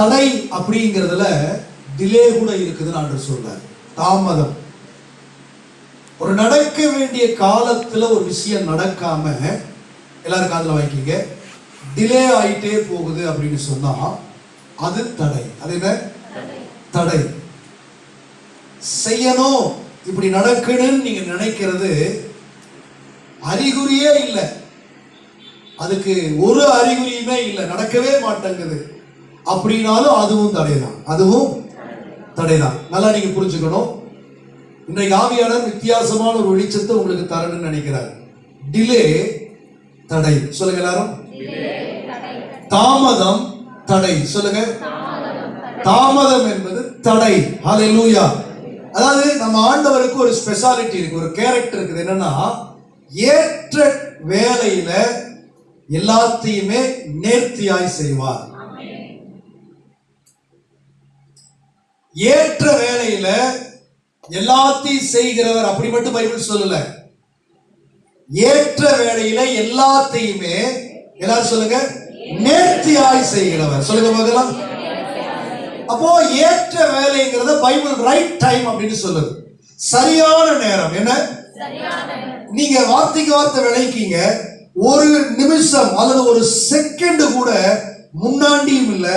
தடை அப்படிங்கிறதுல டிலே கூட இருக்குதுன்னு ஆண்டு சொல்றாரு. தாமதம். ஒரு நடக்க வேண்டிய காலத்துல ஒரு விஷயம் நடக்காம எல்லாரும் காதுல வாங்கிக்கிங்க. டிலே ஆயிட்டே போகுது அப்படின்னு சொன்னா அது தடை. அது என்ன? தடை. செய்யணும். இப்படி நடக்கணும்னு நீங்க நினைக்கிறது அறிகுறியே இல்லை. அதுக்கு ஒரு அறிகுறியுமே இல்லை. நடக்கவே மாட்டேங்குது. அப்படின்னாலும் அதுவும் தடைதான். அதுவும் தடைதான். நல்லா நீங்க புரிஞ்சுக்கணும். இன்றைக்கு ஆவியாளர் வித்தியாசமான ஒரு வெளிச்சத்தை உங்களுக்கு தரணும்னு நினைக்கிறார். டிலே தடை. சொல்லுங்க எல்லாரும். தாமதம் தடை. சொல்லுங்க. தாமதம் என்பது தடை. அதை லூயா அதாவது நம்ம ஆண்டவருக்கு ஒரு ஸ்பெஷாலிட்டி இருக்கு ஒரு கேரக்டர் இருக்குது. என்னன்னா ஏற்ற வேலையில எல்லாத்தையுமே நேர்த்தியாய் செய்வார். ஏற்ற வேலையில எல்லாத்தையும் செய்கிறவர் அப்படி மட்டும் பைபிள் சொல்லல. ஏற்ற வேலையில எல்லாத்தையுமே எல்லாரும் சொல்லுங்க நேர்த்தியாய் செய்கிறவர். சொல்லுங்க பார்க்கலாம் அப்போ ஏற்ற வேலைங்கிறத பைபிள் ரைட் டைம் அப்படின்னு சொல்லுது. சரியான நேரம். என்ன? நீங்க வார்த்தைக்கு வார்த்தை விளைக்கீங்க. ஒரு நிமிஷம் அல்லது ஒரு செகண்ட் கூட முன்னாண்டியும் இல்லை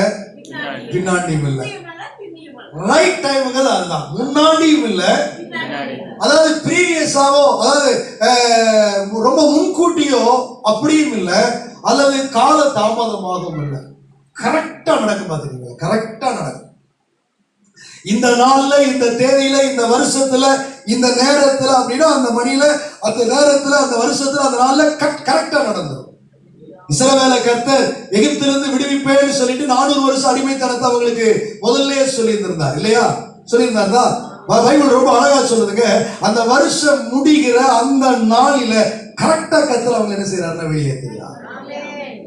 பின்னாண்டியும் இல்லை. ரைட் டைம்ங்கிறது அதுதான். முன்னாடியும் இல்லை. அதாவது ப்ரீவியஸாவோ அதாவது ரொம்ப முன்கூட்டியோ அப்படியும் இல்லை. அல்லது கால தாமதமாகவும் இல்லை. கரெக்டாக நடக்கும் பார்த்துக்கீங்க கரெக்டாக நடக்கும். இந்த நாள்ல இந்த தேதியில இந்த வருஷத்துல இந்த நேரத்துல அப்படின்னா அந்த மணியில அந்த நேரத்துல அந்த வருஷத்துல அந்த நாள்ல கரெக்டா நடந்துடும் இஸ்ரவேல கர்த்தர் எகிப்திலிருந்து விடுவிப்பேன்னு சொல்லிட்டு நானூறு வருஷம் அடிமைத்தனத்தை அவங்களுக்கு முதல்லயே சொல்லியிருந்திருந்தார். இல்லையா? சொல்லியிருந்தாருதா? ப- பைபிள் ரொம்ப அழகா சொல்லுதுங்க. அந்த வருஷம் முடிகிற அந்த நாளில கரெக்டா கர்த்தர் அவங்க என்ன செய்யறாருன்னா வெளியேற்றுகிறார்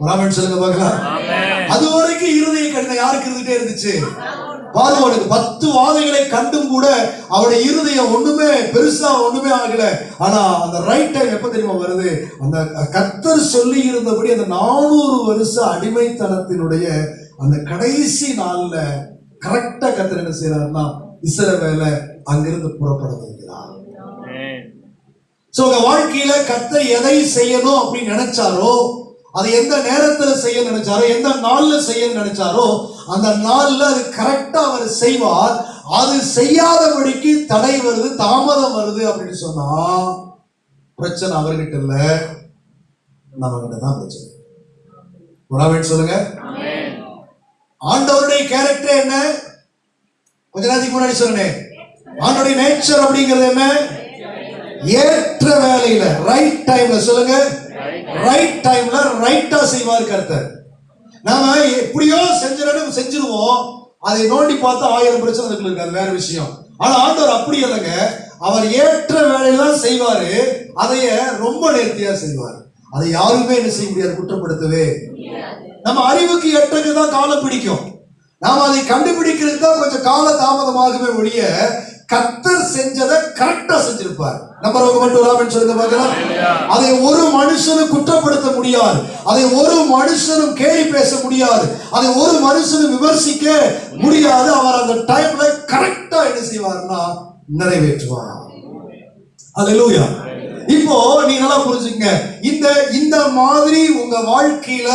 ராமன் சொல்லுங்க பார்க்கலாம். அது வரைக்கும் இருதய கடிதம் யாருக்கு இருந்துட்டே இருந்துச்சு? பார்வோனுக்கு பத்து வாதைகளை கண்டும் கூட அவருடைய இருதயம் ஒண்ணுமே பெருசா ஒண்ணுமே ஆகல. ஆனா அந்த ரைட் டைம் எப்ப தெரியுமா வருது? அந்த கத்தர் சொல்லி இருந்தபடி அந்த நானூறு வருஷ அடிமைத்தனத்தினுடைய அந்த கடைசி நாள்ல கரெக்டா கத்தர் என்ன செய்யறாருன்னா இஸ்ரவேலை அங்கிருந்து புறப்பட வைக்கிறார். சோ உங்க வாழ்க்கையில கத்தர் எதை செய்யணும் அப்படின்னு நினைச்சாரோ அதை எந்த நேரத்துல செய்ய நினைச்சாரோ எந்த நாள்ல செய்ய நினைச்சாரோ அந்த நாள்ல அது கரெக்டா அவர் செய்வார். அது செய்யாதபடிக்கு தடை வருது தாமதம் வருது அப்படின்னு சொன்னா பிரச்சனை அவர்கிட்ட இல்ல. நம்ம கிட்ட தான் பிரச்சனை. உணவன் சொல்லுங்க. ஆண்டவருடைய கேரக்டர் என்ன? கொஞ்ச நேரத்துக்கு முன்னாடி சொன்னேன் ஆண்டோடைய நேச்சர் அப்படிங்கிறது என்ன? ஏற்ற வேலையில ரைட் டைம்ல சொல்லுங்க. ரைட் டைம்ல ரைட்டா செய்வார் கர்த்தர். நாம எப்படியோ செஞ்சிடணும் செஞ்சிருவோம் அதை நோண்டி பார்த்தா ஆயிரம் பிரச்சனை இருக்கு அது வேற விஷயம். ஆனா ஆண்டவர் அப்படி இல்லைங்க. அவர் ஏற்ற வேலையெல்லாம் செய்வாரு. அதைய ரொம்ப நேர்த்தியா செய்வார். அதை யாருமே என்ன செய்ய முடியாது குற்றப்படுத்தவே. நம்ம அறிவுக்கு எட்டக்கு தான் காலம் பிடிக்கும். நாம அதை கண்டுபிடிக்கிறதுக்கு தான் கொஞ்சம் கால தாமதமாகவே ஒழிய கத்தர் செஞ்சதை கரெக்டா செஞ்சிருப்பார். நம்பர் மட்டும் இல்லாமல் சொல்லுங்க பார்க்கலாம். அதை ஒரு மனுஷனும் குற்றப்படுத்த முடியாது. அதை ஒரு மனுஷனும் கேலி பேச முடியாது. அதை ஒரு மனுஷனும் விமர்சிக்க முடியாது. அவர் அந்த டைம்ல கரெக்டா என்ன செய்வார்னா நிறைவேற்றுவார். அல்லேலூயா இப்போ நீங்க நல்லா புரிஞ்சுங்க இந்த இந்த மாதிரி உங்க வாழ்க்கையில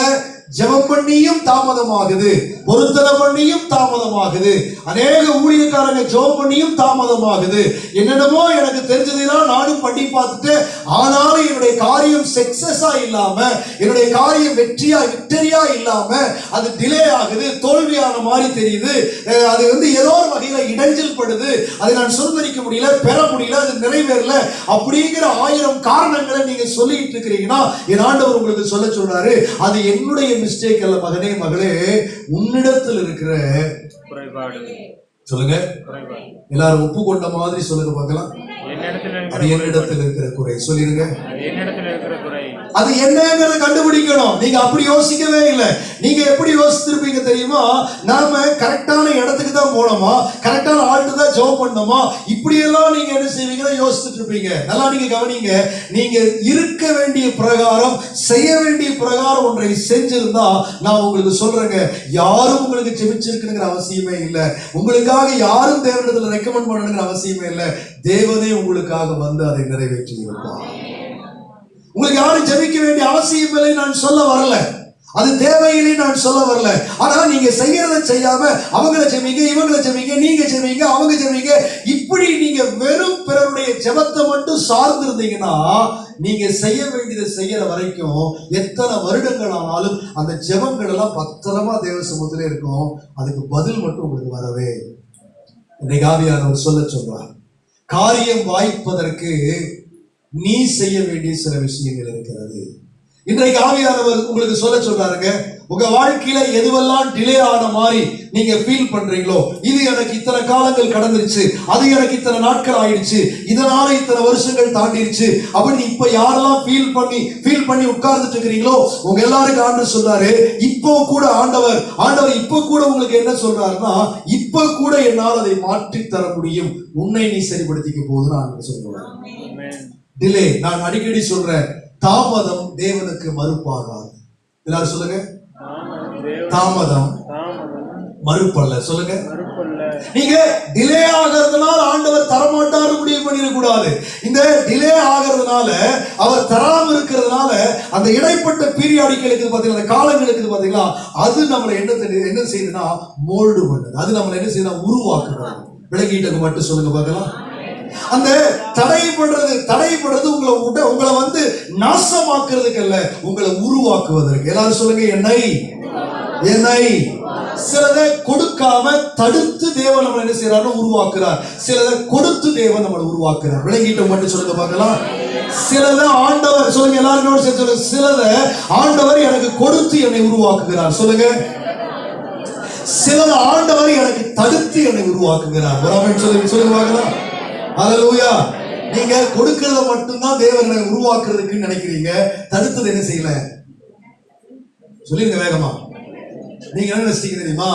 ஜெபம் பண்ணியும் தாமதமாகுது. பொருத்தனை பண்ணியும் தாமதமாகுது. அநேக ஊழியக்காரங்க ஜெபம் பண்ணியும் தாமதமாகுது. என்னென்னமோ எனக்கு தெரிஞ்சதெல்லாம் நானும் பண்ணி பார்த்துட்டு ஆனாலும் என்னுடைய காரியம் சக்சஸா இல்லாம என்னுடைய காரியம் வெற்றியா விக்டரியா இல்லாம அது டிலே ஆகுது. தோல்வியான மாதிரி தெரியுது. அஹ் அது வந்து ஏதோ ஒரு வகையில இடைஞ்சல் படுது. அதை நான் சுதந்திரிக்க முடியல பெற முடியல அது நிறைவேறல. அப்படிங்கிற ஆயிரம் காரணங்களை நீங்க சொல்லிட்டு இருக்கிறீங்கன்னா என் ஆண்டவர் உங்களுக்கு சொல்ல சொல்றாரு அது என்னுடைய மிஸ்டேக் அல்ல மகனே மகளே உன்னிடத்தில் இருக்கிற குறைபாடு சொல்லுங்க. எல்லாரும் ஒப்பு கொண்ட மாதிரி சொல்லுங்க பார்க்கலாம். அது என்னிடத்தில் இருக்கிற குறை? சொல்லிருங்க அது என்னங்கிறத கண்டுபிடிக்கணும். நீங்க அப்படி யோசிக்கவே இல்லை. நீங்க எப்படி யோசிச்சிருப்பீங்க தெரியுமா? நாம கரெக்டான இடத்துக்கு தான் போனோமா? கரெக்டான ஆள்கிட்ட தான் ஜெபம் பண்ணணுமா இப்படியெல்லாம் நீங்க என்ன செய்வீங்கன்னா யோசிச்சுட்டு இருப்பீங்க. நல்லா நீங்க கவனிங்க. நீங்க இருக்க வேண்டிய பிரகாரம் செய்ய வேண்டிய பிரகாரம் ஒன்றை செஞ்சிருந்தா நான் உங்களுக்கு சொல்றேங்க. யாரும் உங்களுக்கு ஜெபிச்சிருக்கணுங்கிற அவசியமே இல்லை. உங்களுக்காக யாரும் தேவனிடத்துல ரெக்கமெண்ட் பண்ணணுங்கிற அவசியமே இல்லை. தேவனே உங்களுக்காக வந்து அதை நிறைவேற்றி இருப்பார் உங்களுக்கு யாரும் ஜெபிக்க வேண்டிய அவசியம் இல்லை நான் சொல்ல வரல. அது தேவையில்லை நான் சொல்ல வரல. ஆனா நீங்க செய்யறத செய்யாம அவங்கள ஜெமிங்க இவங்கள ஜெமிங்க நீங்க ஜெமிங்க அவங்க ஜெமிங்க இப்படி நீங்க வெறும் பிறருடைய ஜெபத்தை மட்டும் சார்ந்திருந்தீங்கன்னா நீங்க செய்ய வேண்டியதை செய்யற வரைக்கும் எத்தனை வருடங்கள் ஆனாலும் அந்த ஜெபங்கள் எல்லாம் பத்திரமா தேவ சமூகத்திலே இருக்கும். அதுக்கு பதில் மட்டும் உங்களுக்கு வரவே. இன்னைக்கு ஆவியானவர் சொல்ல சொல்றார். காரியம் வாய்ப்பதற்கு நீ செய்ய வேண்டிய சில விஷயங்கள் இருக்கிறது. இன்றைக்கு ஆவியானவர் உங்களுக்கு சொல்ல சொல்றாருங்க உங்க வாழ்க்கையில எதுவெல்லாம் டிலே ஆன மாதிரி நீங்க ஃபீல் பண்றீங்களோ இது எனக்கு இத்தனை காலங்கள் கடந்துருச்சு அது எனக்கு இத்தனை நாட்கள் ஆயிடுச்சு இதனால இத்தனை வருஷங்கள் தாண்டிடுச்சு அப்படின்னு இப்ப யாரெல்லாம் ஃபீல் பண்ணி ஃபீல் பண்ணி உட்கார்ந்துட்டு இருக்கிறீங்களோ உங்க எல்லாருக்கும் ஆண்டு சொல்றாரு இப்போ கூட ஆண்டவர் ஆண்டவர் இப்போ கூட உங்களுக்கு என்ன சொல்றாருன்னா இப்ப கூட என்னால் அதை மாற்றி தர முடியும் உன்னை நீ சரிப்படுத்திக்க போதுன்னு ஆண்டு சொல்றாரு. டிலே நான் அடிக்கடி சொல்றேன் தாமதம் தேவனுக்கு மறுப்பாகாது. எல்லாரும் சொல்லுங்க. தாமதம். மறுப்பல்ல. சொல்லுங்க. நீங்க டிலே ஆகிறதுனால ஆண்டவர் தரமாட்டாரு முடிவு பண்ணிடக்கூடாது. இந்த டிலே ஆகிறதுனால அவர் தராம இருக்கிறதுனால அந்த இடைப்பட்ட பீரியாடிக்கு இருக்குது பாத்தீங்களா அந்த காலங்கள் இருக்குது பாத்தீங்களா அது நம்மளை என்ன என்ன செய்யுதுன்னா மோல்டு பண்ணுது. அது நம்மளை என்ன செய்யுதுன்னா உருவாக்குறது விளக்கிட்டது மட்டும் சொல்லுங்க பார்க்கலாம். அந்த தடைப்படுறது தடைப்படுறது உங்களை உட உங்களை வந்து நாசமாக்குறதுக்கு அல்ல உங்களை உருவாக்குவதற்கு. எல்லாரும் சொல்லுங்க என்னை என்னை சிலதை கொடுக்காம தடுத்து தேவன் நம்மளை என்ன செய்யறாரு உருவாக்குறார். சிலதை கொடுத்து தேவன் நம்மளை உருவாக்குறார். விளங்கிட்ட மட்டும் சொல்லுங்க பார்க்கலாம். சிலதை ஆண்டவர் சொல்லுங்க எல்லாரும் சேர்த்து சொல்லுங்க. சிலதை ஆண்டவர் எனக்கு கொடுத்து என்னை உருவாக்குகிறார். சொல்லுங்க. சிலது ஆண்டவர் எனக்கு தடுத்து என்னை உருவாக்குகிறார். ஒரு சொல்லுங்க சொல்லுங்க பார்க்கலாம். ஹalleluya. நீங்க கொடுக்கறத மட்டும்தான் தேவன் உருவாக்குறதுக்குன்னு நினைக்கிறீங்க. தடுத்தது என்ன செய்யல? சொல்லிருங்க வேகமா. நீங்க என்ன நினைச்சிட்டீங்க தெரியுமா?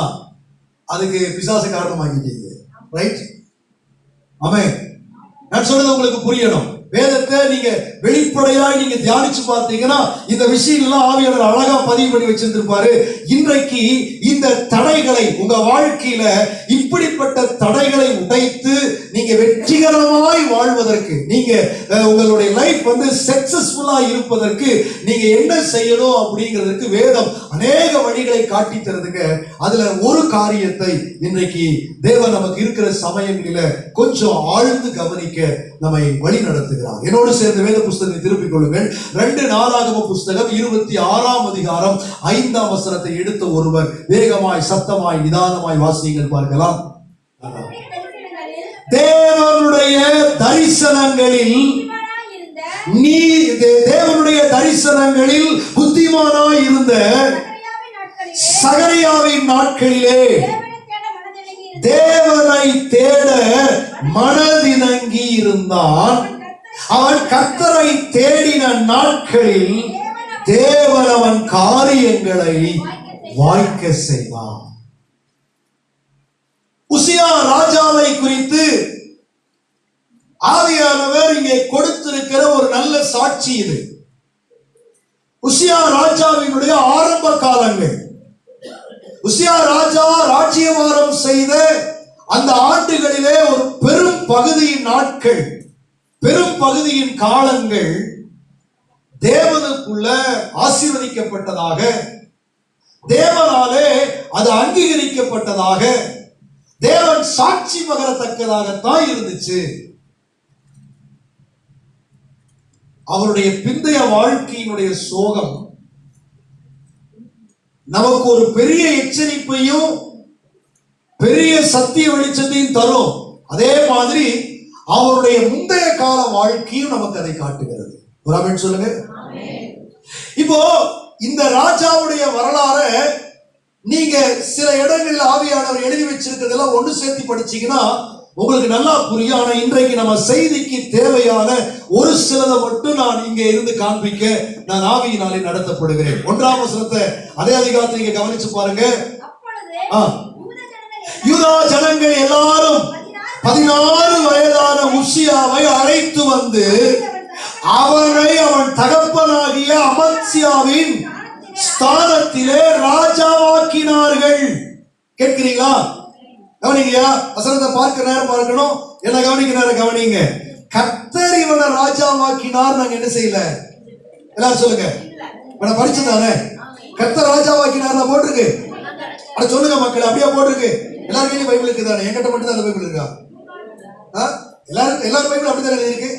அதுக்கு பிசாசு காரணமாக்கிட்டீங்க ரைட் ஆமே நான் சொல்றது உங்களுக்கு புரியணும். வேதத்தை நீங்க வெளிப்படையாய் நீங்க தியானிச்சு பார்த்தீங்கன்னா இந்த விஷயங்கள்லாம் ஆவியாளர் அழகா பதிவு பண்ணி வச்சிருந்திருப்பாரு. இன்றைக்கு இந்த தடைகளை உங்க வாழ்க்கையில இப்படிப்பட்ட தடைகளை உடைத்து நீங்க வெற்றிகரமாய் வாழ்வதற்கு நீங்க உங்களுடைய லைஃப் வந்து சக்சஸ்ஃபுல்லா இருப்பதற்கு நீங்க என்ன செய்யணும் அப்படிங்கிறதுக்கு வேதம் அநேக வழிகளை காட்டி தருதுங்க. அதுல ஒரு காரியத்தை இன்றைக்கு தேவன் நமக்கு இருக்கிற சமயங்களில கொஞ்சம் ஆழ்ந்து கவனிக்க நம்மை வழி நடத்துகிறார். என்னோடு சேர்ந்த வேத புஸ்தகத்தை திருப்பிக் கொள்ளுங்கள். ரெண்டு நாளாகம புஸ்தகம் இருபத்தி ஆறாம் அதிகாரம் அதிகாரம் ஐந்தாம் வசனத்தை எடுத்த ஒருவர் வேகமாய் சத்தமாய் நிதானமாய் வாசியுங்கள் பார்க்கலாம். தேவனுடைய தரிசனங்களில் நீ தேவனுடைய தரிசனங்களில் புத்திமானாய் இருந்த சகரியாவின் நாட்களிலே தேவனை தேட மனதினங்கி இருந்தான். அவன் கத்தரை தேடின நாட்களில் தேவன் அவன் காரியங்களை வாய்க்க செய்வான். உசியா ராஜாவை குறித்து ஆவியானவர் இங்கே கொடுத்திருக்கிற ஒரு நல்ல சாட்சி இது. உசியா ராஜாவினுடைய ஆரம்ப காலங்கள். உசியா ராஜா ராஜ்யவாரம் செய்த அந்த ஆண்டுகளிலே ஒரு பெரும் பகுதியின் நாட்கள் பெரும் பகுதியின் காலங்கள் தேவனுக்குள்ள ஆசீர்வதிக்கப்பட்டதாக தேவனாலே அது அங்கீகரிக்கப்பட்டதாக தேவன் சாட்சி பகரத்தக்கதாகத்தான் இருந்துச்சு. அவருடைய பிந்தைய வாழ்க்கையினுடைய சோகம் நமக்கு ஒரு பெரிய எச்சரிப்பையும் பெரிய சத்திய வெளிச்சத்தையும் தரும். அதே மாதிரி அவருடைய முந்தைய கால வாழ்க்கையும் நமக்கு அதை காட்டுகிறது. ஒரு சொல்லுங்க. இப்போ இந்த ராஜாவுடைய வரலாறை நீங்க சில இடங்களில் ஆவியானவர் எழுதி வச்சிருக்கிறதெல்லாம் ஒண்ணு சேர்த்து படிச்சீங்கன்னா உங்களுக்கு நல்லா புரியும். ஆனா இன்றைக்கு நம்ம செய்திக்கு தேவையான ஒரு சிலதை மட்டும் நான் இங்க இருந்து காண்பிக்க நான் ஆவியினாலே நடத்தப்படுகிறேன். ஒன்றாம் வசனத்தை அதே அதிகாரத்தை நீங்க கவனிச்சு பாருங்க. யூத ஜனங்கள் எல்லாரும் பதினாறு வயதான உசியாவை அழைத்து வந்து அவனை அவன் தகப்பனாகிய அமத்சியாவின் ஸ்தானத்திலே ராஜாவாக்கினார்கள். கேட்கிறீங்களா? கவனிங்கயா வசனத்தை பார்க்க நேரம் பார்க்கணும். என்ன கவனிக்க நேரம் கவனிங்க. கத்தர் இவனை ராஜாவாக்கினார் நாங்க என்ன செய்யல? எல்லாரும் சொல்லுங்க. இவனை படிச்சுதானே கத்தர் ராஜாவாக்கினார் போட்டிருக்கு. அட சொல்லுங்க மக்கள் அப்படியே போட்டிருக்கு. எல்லாரும் கையிலும் பைபிள் இருக்குதானே? என்கிட்ட மட்டும் தான் அந்த பைபிள் இருக்கா? ஆ? எல்லாரும் எல்லாரும் பைபிள் அப்படித்தானே எழுதியிருக்கு?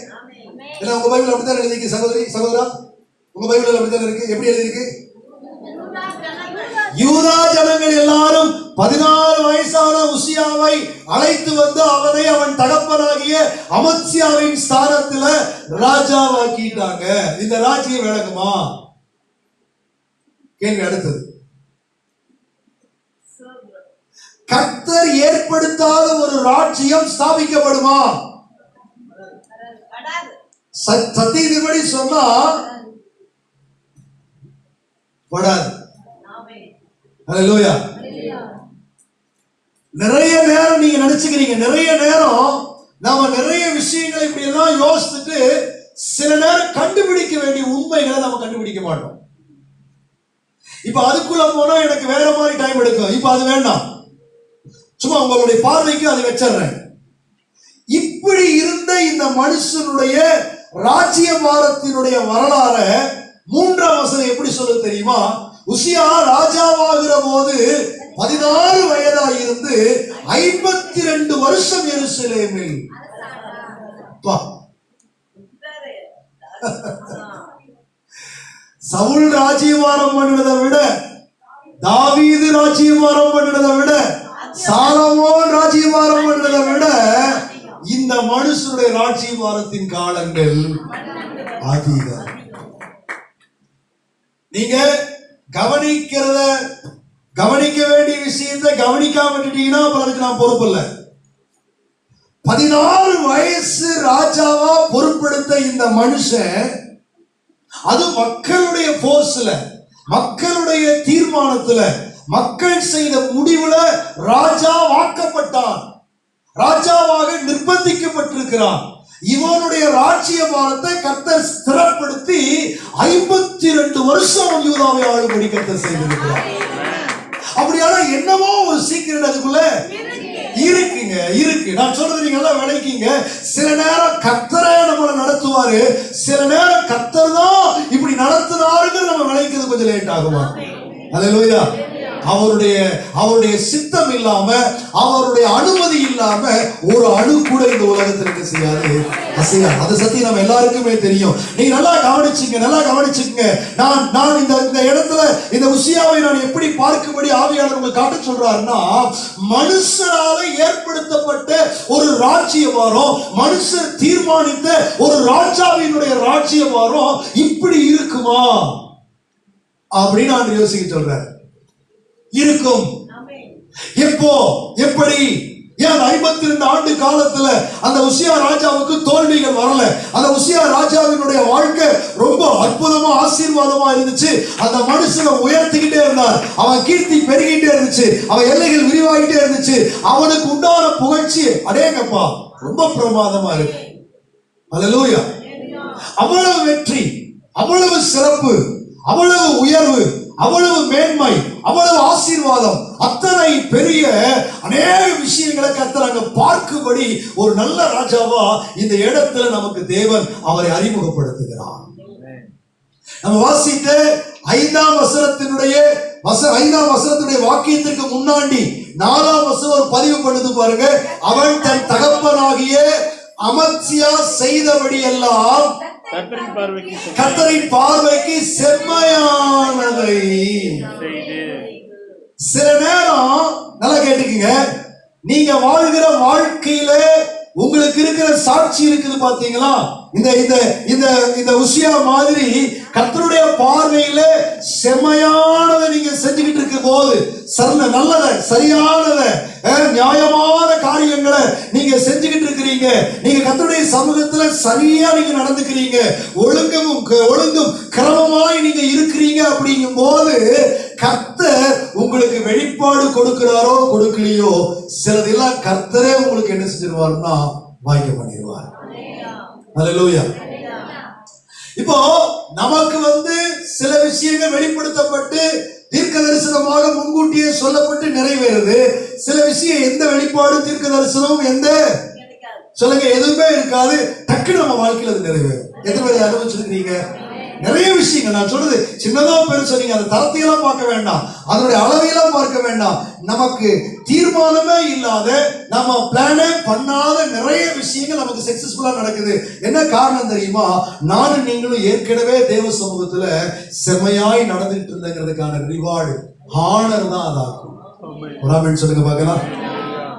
ஏன்னா உங்க பைபிள் அப்படித்தான் எழுதிருக்கு சகோதரி சகோதரா? உங்க பைபிள் அப்படித்தான் இருக்கு? எப்படி எழுதிருக்கு யூதா ஜனங்கள் எல்லாரும் பதினாறு வயசான உசியாவை அழைத்து வந்து அவனை அவன் தகப்பனாகிய அமத்சியாவின் ஸ்தானத்துல ராஜாவாக்கிட்டாங்க. இந்த ராஜ்யம் விளக்குமா கேள்வி அடுத்தது. கர்த்தர் ஏற்படுத்தாத ஒரு ராஜ்யம் ஸ்தாபிக்கப்படுமா? சத்தியத்தின்படி சொன்னா படாது நிறைய நேரம் நீங்க நினைச்சுக்கிறீங்க நிறைய நேரம் நாம நிறைய விஷயங்களை இப்படி எல்லாம் யோசிச்சுட்டு சில நேரம் கண்டுபிடிக்க வேண்டிய உண்மைகளை நம்ம கண்டுபிடிக்க மாட்டோம். இப்ப அதுக்குள்ள போனா எனக்கு வேற மாதிரி டைம் எடுக்கும். இப்ப அது வேண்டாம். சும்மா உங்களுடைய பார்வைக்கு அதை வச்சிடுறேன். இப்படி இருந்த இந்த மனுஷனுடைய ராஜ்யபாரத்தினுடைய வரலாற மூன்றாம் வசனம் எப்படி சொல்ல தெரியுமா? உசியா ராஜாவாகிற போது பதினாறு வயதா இருந்து ஐம்பத்தி ரெண்டு வருஷம் எருசலேமில். சவுல் ராஜ்யபாரம் பண்ணினதை விட தாவீது ராஜ்யபாரம் பண்ணினதை விட சாலமோன் ராஜ்யபாரம் பண்ணினதை விட இந்த மனுஷனுடைய ராஜ்யபாரத்தின் காலங்கள் அதிகம் நீங்க கவனிக்கிறத கவனிக்க வேண்டிய விஷயத்தை கவனிக்காம விட்டுட்டீங்கன்னா அப்புறம் நான் பொறுப்பு இல்லை. பதினாறு வயசு ராஜாவா பொருட்படுத்த இந்த மனுஷன் அது மக்களுடைய போர்ஸ்ல மக்களுடைய தீர்மானத்துல மக்கள் செய்த முடிவுல ராஜா வாக்கப்பட்டான். ராஜாவாக நிர்பந்திக்கப்பட்டிருக்கிறான். இவனுடைய ராஜ்ய பாரத்தை கர்த்தர் ஸ்திரப்படுத்தி ஐம்பத்தி ரெண்டு வருஷம் யூதாவை ஆளுபடி கர்த்தர் செய்திருக்கிறார். அப்படியானா என்னவோ ஒரு சீக்கிரம் அதுக்குள்ள? இருக்குங்க இருக்கு. நான் சொல்றது நீங்க எல்லாம் விளைக்கீங்க. சில நேரம் கத்தரே நம்மளை நடத்துவாரு. சில நேரம் கத்தர் தான் இப்படி நடத்துனாருன்னு நம்ம விளைக்கிறது கொஞ்சம் லேட் ஆகுமா? அல்லேலூயா அவருடைய அவருடைய சித்தம் இல்லாம அவருடைய அனுமதி இல்லாம ஒரு அணு கூட இந்த உலகத்திற்கு செய்யாது. அசையாது அதை சத்தி நம்ம எல்லாருக்குமே தெரியும். நீங்க நல்லா கவனிச்சுங்க நல்லா கவனிச்சுங்க நான் நான் இந்த இந்த இடத்துல இந்த உசியாவை நான் எப்படி பார்க்கும்படி ஆவியாளர் உங்களுக்கு காட்ட சொல்றாருன்னா மனுஷனால ஏற்படுத்தப்பட்ட ஒரு ராஜ்யவாரம் மனுஷர் தீர்மானித்த ஒரு ராஜாவினுடைய ராஜ்யவாரம் இப்படி இருக்குமா? அப்படின்னு நான் யோசிக்க சொல்றேன் இருக்கும். எப்போ? எப்படி? ஏன் ஐம்பத்தி ரெண்டு ஆண்டு காலத்துல அந்த உசியா ராஜாவுக்கு தோல்விகள் வரல. அந்த உசியா ராஜாவினுடைய வாழ்க்கை ரொம்ப அற்புதமா ஆசீர்வாதமா இருந்துச்சு. அந்த மனுஷனை உயர்த்திக்கிட்டே இருந்தார். அவன் கீர்த்தி பெருகிட்டே இருந்துச்சு. அவன் எல்லைகள் விரிவாகிட்டே இருந்துச்சு. அவனுக்கு உண்டான புகழ்ச்சி அடேங்கப்பா ரொம்ப பிரமாதமா இருக்கு. அல்லேலூயா. அவ்வளவு வெற்றி அவ்வளவு சிறப்பு அவ்வளவு உயர்வு அவ்வளவு மேன்மை அவ்வளவு ஆசீர்வாதம். அத்தனை பெரிய அநேக விஷயங்களை கத்தர் அங்க பார்க்கும்படி ஒரு நல்ல ராஜாவா இந்த இடத்துல நமக்கு தேவன் அவரை அறிமுகப்படுத்துகிறார். நம்ம வாசித்த ஐந்தாம் வசனத்தினுடைய வச ஐந்தாம் வசனத்துடைய வாக்கியத்திற்கு முன்னாடி நாலாம் வசனம் ஒரு பதிவு பண்ணுது பாருங்க. அவன் தன் தகப்பனாகிய அமத்சியா செய்தபடி எல்லாம் கர்த்தரின் பார்வைக்கு செம்மையானதை. சில நேரம் நல்லா கேட்டுக்குங்க. நீங்க வாழ்கிற வாழ்க்கையில உங்களுக்கு இருக்கிற சாட்சி இருக்குது பாத்தீங்களா? இந்த இந்த இந்த இந்த உசியா மாதிரி கத்தருடைய பார்வையில செம்மையானதை நீங்க செஞ்சுக்கிட்டு இருக்கும் போது சரண நல்லத சரியானத நியாயமான காரியங்களை நீங்க செஞ்சுக்கிட்டு இருக்கிறீங்க. நீங்க கத்தருடைய சமூகத்துல சரியா நீங்க நடந்துக்கிறீங்க. ஒழுங்கும் ஒழுங்கும் கிரமமாய் நீங்க இருக்கிறீங்க அப்படிங்கும் போது கர்த்தர் உங்களுக்கு வெளிப்பாடு கொடுக்கிறாரோ கொடுக்கலையோ சிலதெல்லாம் கர்த்தரே உங்களுக்கு என்ன செஞ்சிருவாருன்னா வாய்க்க பண்ணிடுவார் ஹalleluya இப்போ நமக்கு வந்து சில விஷயங்கள் வெளிப்படுத்தப்பட்டு தீர்க்க தரிசனமாக முன்கூட்டியே சொல்லப்பட்டு நிறைவேறுது. சில விஷயம் எந்த வெளிப்பாடும் தீர்க்க தரிசனமும் எந்த? சொல்லுங்க எதுவுமே இருக்காது. டக்குன்னு நம்ம வாழ்க்கையில அது நிறைவேறும். எத்தனை பேர் அனுபவிச்சிருக்கீங்க நிறைய விஷயங்கள். நான் சொல்றது சின்னதா பெருசா நீங்க அந்த தரத்தையெல்லாம் பார்க்க வேண்டாம். அதனுடைய அளவையெல்லாம் பார்க்க வேண்டாம். நமக்கு தீர்மானமே இல்லாத நம்ம பிளானே பண்ணாத நிறைய விஷயங்கள் நமக்கு சக்சஸ்ஃபுல்லா நடக்குது. என்ன காரணம் தெரியுமா? நானும் நீங்களும் ஏற்கனவே தேவ சமூகத்துல செமையாய் நடந்துட்டு இருந்தங்கிறதுக்கான ரிவார்டு ஹானர் தான் அதாகும் சொல்லுங்க பார்க்கலாம்.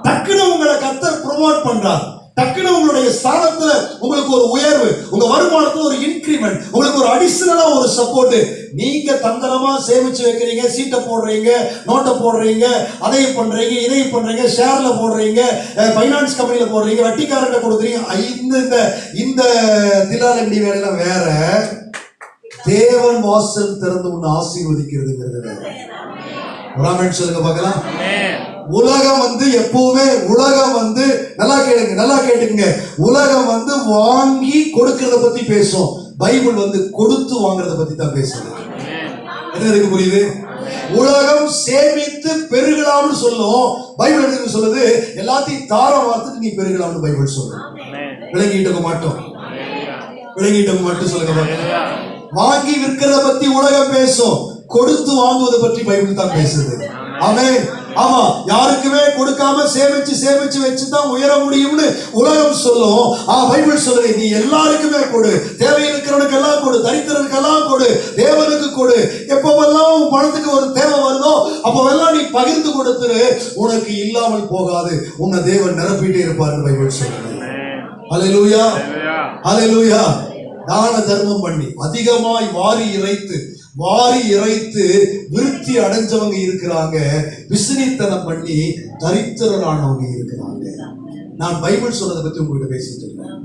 டக்குன்னு உங்களை கத்தர் ப்ரொமோட் பண்றாரு. டக்குன்னு உங்களுடைய ஸ்தானத்துல உங்களுக்கு ஒரு உயர்வு உங்க வருமானத்துல ஒரு இன்கிரிமெண்ட் உங்களுக்கு ஒரு அடிஷனலா ஒரு சப்போர்ட் நீங்க தந்திரமா சேமிச்சு வைக்கிறீங்க சீட்டை போடுறீங்க நோட்டை போடுறீங்க அதையும் பண்றீங்க இதையும் பண்றீங்க ஷேர்ல போடுறீங்க ஃபைனான்ஸ் கம்பெனியில போடுறீங்க வட்டிக்காரங்க கொடுக்குறீங்க. இந்த இந்த திலாலண்டி தில்லாலண்டி வேலையெல்லாம் வேற. தேவன் வாசல் திறந்து உன்னை ஆசீர்வதிக்கிறதுங்கிறது வேற. சொல்லுங்க பார்க்கலாம். உலகம் வந்து எப்பவுமே உலகம் வந்து நல்லா கேளுங்க நல்லா கேட்டுங்க உலகம் வந்து வாங்கி கொடுக்கறத பத்தி பேசும். பைபிள் வந்து கொடுத்து வாங்குறத பத்தி தான் பேசுது. என்ன இருக்கு புரியுது? உலகம் சேமித்து பெருகலாம்னு சொல்லும். பைபிள் எதுக்கு சொல்லுது? எல்லாத்தையும் தார வார்த்துட்டு நீ பெருகலாம்னு பைபிள் சொல்லும் விளங்கிட்டு மாட்டோம். விளங்கிட்டு மட்டும் சொல்லுங்க வாங்கி விற்கிறத பத்தி உலகம் பேசும். கொடுத்து வாங்குவதை பற்றி பைபிள் தான் பேசுது. அவன் ஆமா யாருக்குமே கொடுக்காம சேமிச்சு சேமிச்சு வச்சு தான் உயர முடியும்னு உலகம் சொல்லும். ஆ பைபிள் சொல்லுது நீ எல்லாருக்குமே கொடு. தேவை இருக்கிறவனுக்கு எல்லாம் கொடு. தரித்திரனுக்கு எல்லாம் கொடு. தேவனுக்கு கொடு. எப்பவெல்லாம் பணத்துக்கு ஒரு தேவை வருதோ அப்பவெல்லாம் நீ பகிர்ந்து கொடுத்துரு. உனக்கு இல்லாமல் போகாது. உன்னை தேவன் நிரப்பிட்டே இருப்பார் பைபிள் சொல்லுது. ஹalleluya. ஹalleluya. தான தர்மம் பண்ணி அதிகமாய் வாரி இறைத்து வாரி இறைத்து விருத்தி அடைஞ்சவங்க இருக்கிறாங்க. விசிறித்தனம் பண்ணி தரித்திரனானவங்க இருக்கிறாங்க. நான் பைபிள் சொன்னதை பத்தி உங்ககிட்ட பேசிட்டு இருக்கேன்.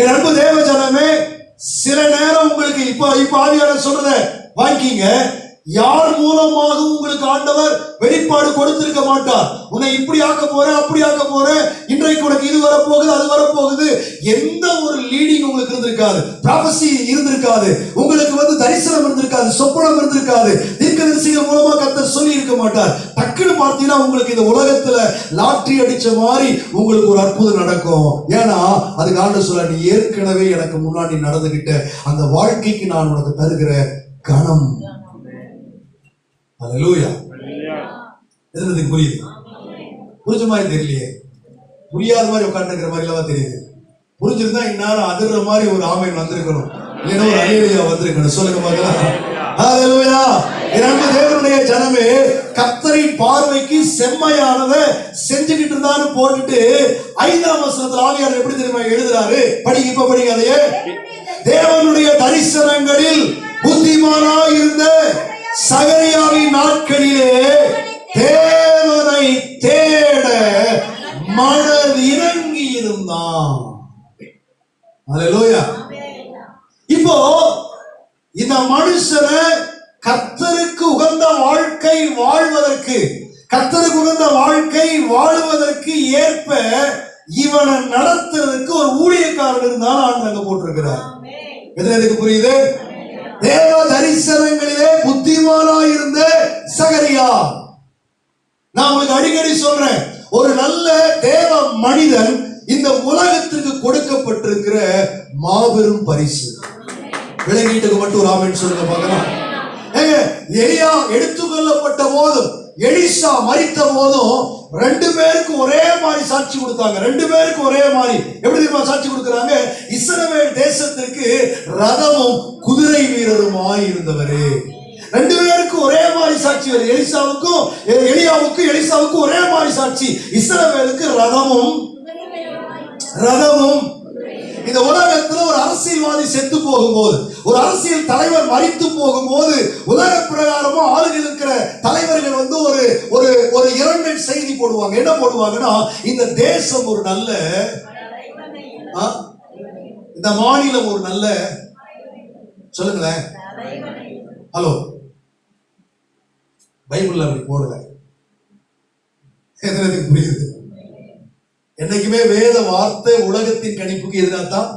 என் அன்பு தேவ ஜனமே சில நேரம் உங்களுக்கு இப்ப இப்ப ஆவியாளர் சொல்றத வாங்கிங்க யார் மூலமாக உங்களுக்கு ஆண்டவர் வெளிப்பாடு கொடுத்திருக்க மாட்டார்? உன்னை இப்படி ஆக்க போற அப்படி ஆக்க போறேன் இன்றைக்கு உனக்கு இது வரப்போகுது அது வரப்போகுது. எந்த ஒரு லீடிங் உங்களுக்கு இருந்திருக்காது. ப்ராபசி இருந்திருக்காது. தரிசனம் இருந்திருக்காது சொப்பனம் இருந்திருக்காது. தீர்க்கதரிசிகள் மூலமா கத்தர் சொல்லி இருக்க மாட்டார். டக்குன்னு பார்த்தீங்கன்னா உங்களுக்கு இந்த உலகத்துல லாட்டரி அடிச்ச மாதிரி உங்களுக்கு ஒரு அற்புதம் நடக்கும். ஏன்னா அதுக்கு ஆண்டு சொல்ல நீ ஏற்கனவே எனக்கு முன்னாடி நடந்துகிட்ட அந்த வாழ்க்கைக்கு நான் உனக்கு தருகிற கணம் அல்லேலூயா இருந்ததுக்கு புரியுது? புரிஞ்ச மாதிரி தெரியலையே. புரியாத மாதிரி உட்காந்துருக்கிற மாதிரி எல்லாம் தெரியுது? புரிஞ்சிருந்தா இந்நேரம் அதிர்ற மாதிரி ஒரு ஆமையன் வந்திருக்கணும். இல்லைன்னா ஒரு அலிலுயா வந்திருக்கணும். சொல்லுங்க பார்க்கலாம் அன்பு தேவனுடைய ஜனமே கத்தரின் பார்வைக்கு செம்மையானதை செஞ்சுக்கிட்டு இருந்தான்னு போட்டுட்டு ஐந்தாம் வசனத்துல ஆவியார் எப்படி தெரியுமா எழுதுறாரு? படிங்க இப்ப படிங்க அதையே. தேவனுடைய தரிசனங்களில் புத்திமானாய் இருந்த சகரியாவின் நாட்களிலே தேவனை தேட மணல் இறங்கி இருந்தான் அல்லேலூயா இப்போ இந்த மனுஷனை கர்த்தருக்கு உகந்த வாழ்க்கை வாழ்வதற்கு கர்த்தருக்கு உகந்த வாழ்க்கை வாழுவதற்கு ஏற்ப இவனை நடத்துறதுக்கு ஒரு ஊழியக்காரன் இருந்தாலும் ஆண்டு அங்க போட்டிருக்கிறார். எதுக்கு புரியுது? தேவ தரிசனங்களிலே புத்திமானா இருந்த சகரியா. நான் உங்களுக்கு அடிக்கடி சொல்றேன் ஒரு நல்ல தேவ மனிதன் இந்த உலகத்திற்கு கொடுக்கப்பட்டிருக்கிற மாபெரும் பரிசு. விலகீட்டுக்கு மட்டும் ஒரு ஆமென் சொல்லுங்க பார்க்கலாம். ஏங்க எலியா எடுத்துக்கொள்ளப்பட்ட போதும் எலிசா மறித்த போதும் ரெண்டு பேருக்கும் ஒரே மாதிரி சாட்சி கொடுத்தாங்க. ரெண்டு பேருக்கும் ஒரே மாதிரி. எப்படி தெரியுமா சாட்சி கொடுக்குறாங்க? இஸ்ரவேல் தேசத்திற்கு ரதமும் குதிரை வீரருமாய் இருந்தவரே. ரெண்டு பேருக்கும் ஒரே மாதிரி சாட்சி வருது. எலிசாவுக்கும் எலியாவுக்கும் எலிசாவுக்கும் ஒரே மாதிரி சாட்சி. இஸ்ரவேலுக்கு ரதமும் ரதமும் இந்த உலகத்துல ஒரு அரசியல்வாதி செத்து போகும்போது ஒரு அரசியல் தலைவர் மறித்து போகும்போது உலக பிரகாரமா ஆளுகள் இருக்கிற தலைவர்கள் வந்து ஒரு ஒரு ஒரு இரங்கல் செய்தி போடுவாங்க. என்ன போடுவாங்கன்னா இந்த தேசம் ஒரு நல்ல ஆ? இந்த மாநிலம் ஒரு நல்ல சொல்லுங்களேன். ஹலோ. பைபிள்ல அப்படி போடல எதுனதுக்கு புரியுது? என்னைக்குமே வேத வார்த்தை உலகத்தின் கணிப்புக்கு எதிராகத்தான்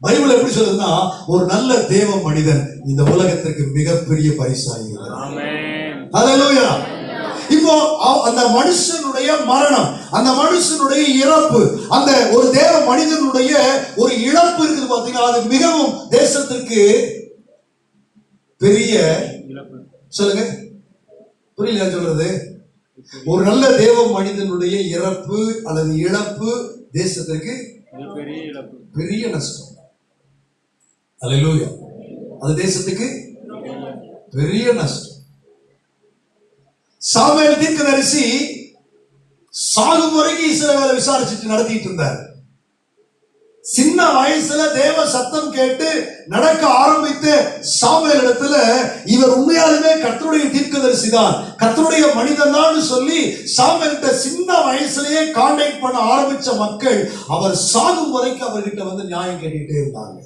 பைபிள் எப்படி சொல்லுதுன்னா ஒரு நல்ல தேவ மனிதன் இந்த உலகத்திற்கு மிகப்பெரிய பரிசாகிறார் இப்போ அந்த மனுஷனுடைய மரணம் அந்த மனுஷனுடைய இறப்பு அந்த ஒரு தேவ மனிதனுடைய ஒரு இழப்பு இருக்குது பாத்தீங்கன்னா அது மிகவும் தேசத்திற்கு பெரிய சொல்லுங்க. புரியல சொல்றது? ஒரு நல்ல தேவ மனிதனுடைய இறப்பு அல்லது இழப்பு தேசத்திற்கு பெரிய நஷ்டம். அல்லேலூயா அது தேசத்துக்கு பெரிய நஷ்டம். சாமுவேல் தீர்க்கதரிசி சாகும் வரைக்கும் இஸ்ரவேலை விசாரிச்சுட்டு நடத்திட்டு இருந்தார். சின்ன வயசுல தேவ சத்தம் கேட்டு நடக்க ஆரம்பித்து சாமுவேல் இடத்துல இவர் உண்மையாலுமே கத்தருடைய தீர்க்கதரிசி தான் கத்தருடைய மனிதன் தான் சொல்லி சாமுவேல்கிட்ட சின்ன வயசுலயே கான்டாக்ட் பண்ண ஆரம்பிச்ச மக்கள் அவர் சாகும் வரைக்கும் அவர்கிட்ட வந்து நியாயம் கேட்டுட்டே இருந்தாங்க.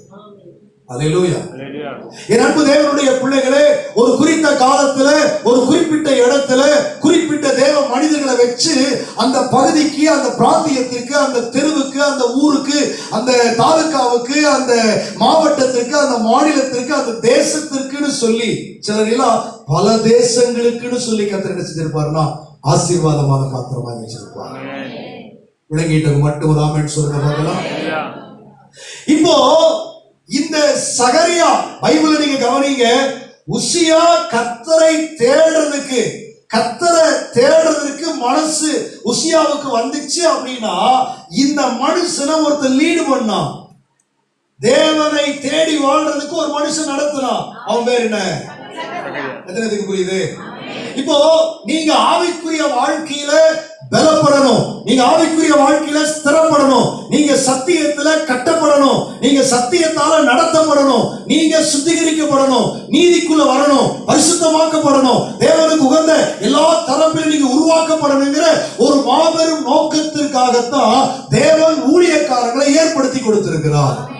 என் அன்பு தேவனுடைய பிள்ளைகளே ஒரு குறித்த காலத்துல ஒரு குறிப்பிட்ட இடத்துல குறிப்பிட்ட தேவ மனிதர்களை வச்சு அந்த பகுதிக்கு அந்த பிராந்தியத்திற்கு அந்த தெருவுக்கு அந்த ஊருக்கு அந்த தாலுக்காவுக்கு அந்த மாவட்டத்திற்கு அந்த மாநிலத்திற்கு அந்த தேசத்திற்குன்னு சொல்லி சிலர் எல்லாம் பல தேசங்களுக்குன்னு சொல்லி கத்திர செஞ்சிருப்பாருன்னா ஆசீர்வாதமான பாத்திரமாக வச்சிருப்பார். ஆமென் விளங்கிட்டவங்க மட்டும் ஒரு ஆமென் சொல்லுங்க பார்க்கலாம்? இப்போ இந்த சகரியா பைபிள நீங்க கவனிங்க உசியா கத்தரை தேடுறதுக்கு கத்தரை தேடுறதுக்கு மனசு உசியாவுக்கு வந்துச்சு அப்படின்னா இந்த மனுஷனை ஒருத்தர் லீடு பண்ணான். தேவனை தேடி வாழ்றதுக்கு ஒரு மனுஷன் நடத்தினான். அவன் பேர் என்ன? எத்தனை புரியுது? இப்போ நீங்க ஆவிக்குரிய வாழ்க்கையில பலப்படணும். நீங்க ஆவிக்குரிய வாழ்க்கையில ஸ்திரப்படணும். நீங்க சத்தியத்துல கட்டப்படணும். நீங்க சத்தியத்தால நடத்தப்படணும். நீங்க சுத்திகரிக்கப்படணும். நீதிக்குள்ள வரணும். பரிசுத்தமாக்கப்படணும். தேவனுக்கு உகந்த எல்லா தரப்பிலும் நீங்க உருவாக்கப்படணுங்கிற ஒரு மாபெரும் நோக்கத்திற்காகத்தான் தேவன் ஊழியக்காரர்களை ஏற்படுத்தி கொடுத்திருக்கிறார்.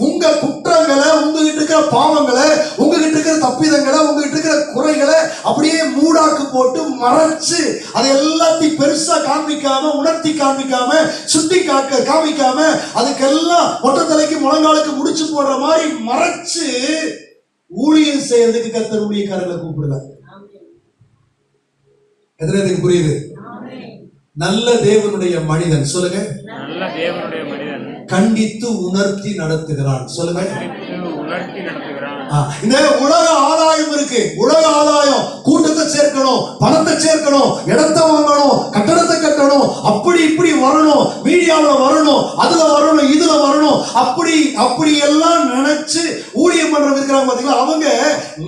உங்க குற்றங்களை உங்ககிட்ட இருக்கிற பாவங்களை உங்ககிட்ட இருக்கிற தப்பிதங்களை உங்ககிட்ட இருக்கிற குறைகளை அப்படியே மூடாக்கு போட்டு மறைச்சு அதை எல்லாத்தையும் பெருசா காண்பிக்காம உணர்த்தி காண்பிக்காம சுட்டி காக்க காமிக்காம அதுக்கெல்லாம் மொட்டை தலைக்கு முழங்காலுக்கு முடிச்சு போடுற மாதிரி மறைச்சு ஊழியம் செய்யறதுக்கு கர்த்தர் ஊழியக்காரர்களை கூப்பிடல எத்தனை புரியுது? நல்ல தேவனுடைய மனிதன். சொல்லுங்க. நல்ல தேவனுடைய மனிதன். கண்டித்து உணர்த்தி நடத்துகிறான். சொல்லுங்க. இந்த உலக ஆதாயம் இருக்கு. உலக ஆதாயம். கூட்டத்தை சேர்க்கணும் பணத்தை சேர்க்கணும் இடத்தை வாங்கணும் கட்டடத்தை கட்டணும். அப்படி இப்படி வரணும். மீடியாவுல வரணும் அதுல வரணும் இதுல வரணும். அப்படி அப்படி எல்லாம் நினைச்சு ஊழியம் பண்றவங்க இருக்கிறாங்க பாத்தீங்களா? அவங்க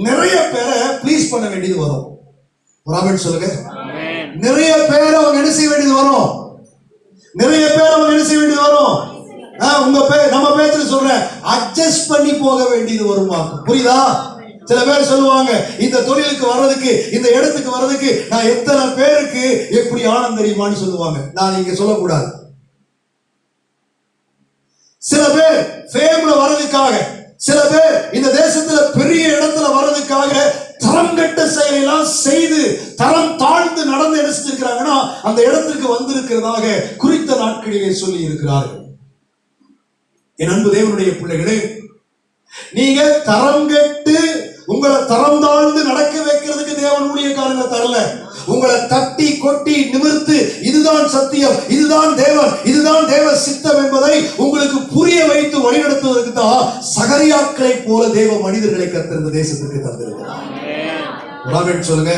நிறைய பேரை ப்ளீஸ் பண்ண வேண்டியது வரும். ராபர்ட் சொல்லுங்க. நிறைய பேர் அவங்க என்ன செய்ய வேண்டியது வரும்? நிறைய பேர் அவங்க என்ன செய்ய வேண்டியது வரும்? உங்க பேர் நம்ம பேச்சுல சொல்றேன். அட்ஜஸ்ட் பண்ணி போக வேண்டியது வருமா புரியுதா? சில பேர் சொல்லுவாங்க இந்த தொழிலுக்கு வர்றதுக்கு இந்த இடத்துக்கு வர்றதுக்கு நான் எத்தனை பேருக்கு எப்படி ஆனந்தம் தெரியுமான்னு சொல்லுவாங்க. நான் இங்க சொல்லக்கூடாது. சில பேர் ஃபேம்ல வர்றதுக்காக சில பேர் இந்த தேசத்துல பெரிய இடத்துல வர்றதுக்காக தரம் கெட்ட செயலெல்லாம் செய்து தரம் தாழ்ந்து நடந்து எடுத்துருக்கிறாங்கன்னா அந்த இடத்துக்கு வந்திருக்கிறதாக குறித்த நாட்களிலே சொல்லி இருக்கிறார்கள் என் அன்பு தேவனுடைய பிள்ளைகளே நீங்க தரம் கெட்டு உங்களை தரம் தாழ்ந்து நடக்க வைக்கிறதுக்கு தேவன் ஊழியக்காரங்க தரல. உங்களை தட்டி கொட்டி நிமிர்த்து இதுதான் சத்தியம் இதுதான் தேவன் இதுதான் தேவ சித்தம் என்பதை உங்களுக்கு புரிய வைத்து வழிநடத்துவதற்கு தான் சகரியாக்களை போல தேவ மனிதர்களை கத்திருந்த தேசத்திற்கு தந்திருக்கிறார். சொல்லுங்க.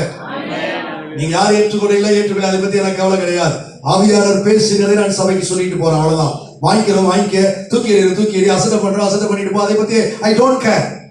நீங்க யார் ஏற்றுக்கொள்ள இல்லை ஏற்றுக்கொள்ள அதை பத்தி எனக்கு கவலை கிடையாது. ஆவியாளர் பேசுகிறதை நான் சபைக்கு சொல்லிட்டு போறேன் அவ்வளவுதான். வாங்கிக்கிறோம் வாங்கிக்க. தூக்கி எறிகிற தூக்கி எறி அசட்டை பண்றோம் அசட்டை பண்ணிட்டு போ. அதை பத்தி ஐ டோன்ட் கேர்